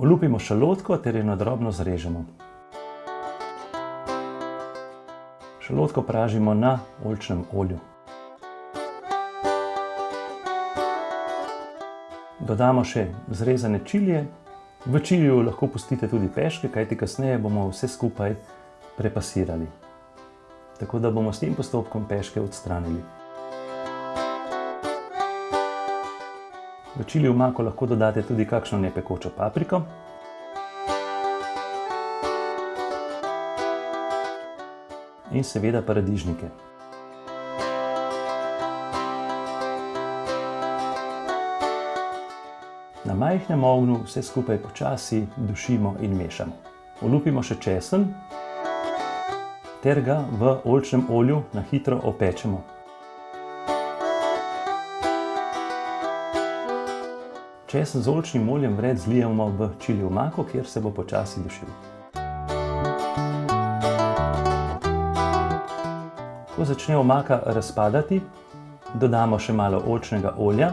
Olupimo šalotko ter jo na drobno zrežemo. Šalotko pražimo na oljčnem olju. Dodamo še zrezane čilije. V čiliju lahko pustite tudi peške, kajti kasneje bomo vse skupaj prepasirali. Tako da bomo s tem postopkom peške odstranili. V čili omako lahko dodate tudi kakšno nepekočo papriko. In seveda paradižnike. Na majhnem ognju vse skupaj počasi dušimo in mešamo. Olupimo še česen ter ga v oljčnem olju na hitro opečemo. Česen z oljčnim oljem vred zlijemo v čili omako, kjer se bo počasi dušil. Ko začne omaka razpadati, dodamo še malo oljčnega olja,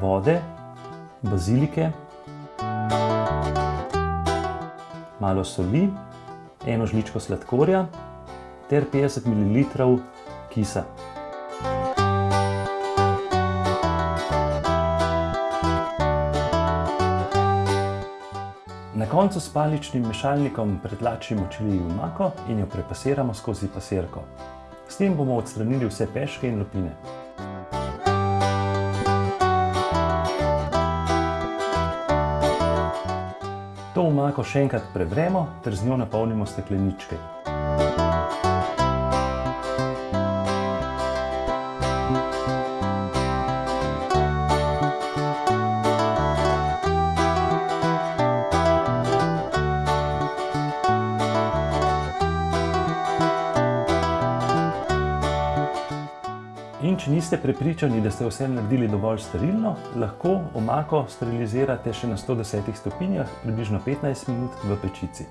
vode, bazilike, malo soli, eno žličko sladkorja ter 50 ml kisa. Koncu s paličnim mešalnikom pretlačimo čili omako in jo prepasiramo skozi pasirko. S tem bomo odstranili vse peške in lupine. To omako še enkrat prevremo ter z njo napolnimo stekleničke. In če niste prepričani, da ste vse naredili dovolj sterilno, lahko omako sterilizirate še na 110 stopinjah približno 15 minut v pečici.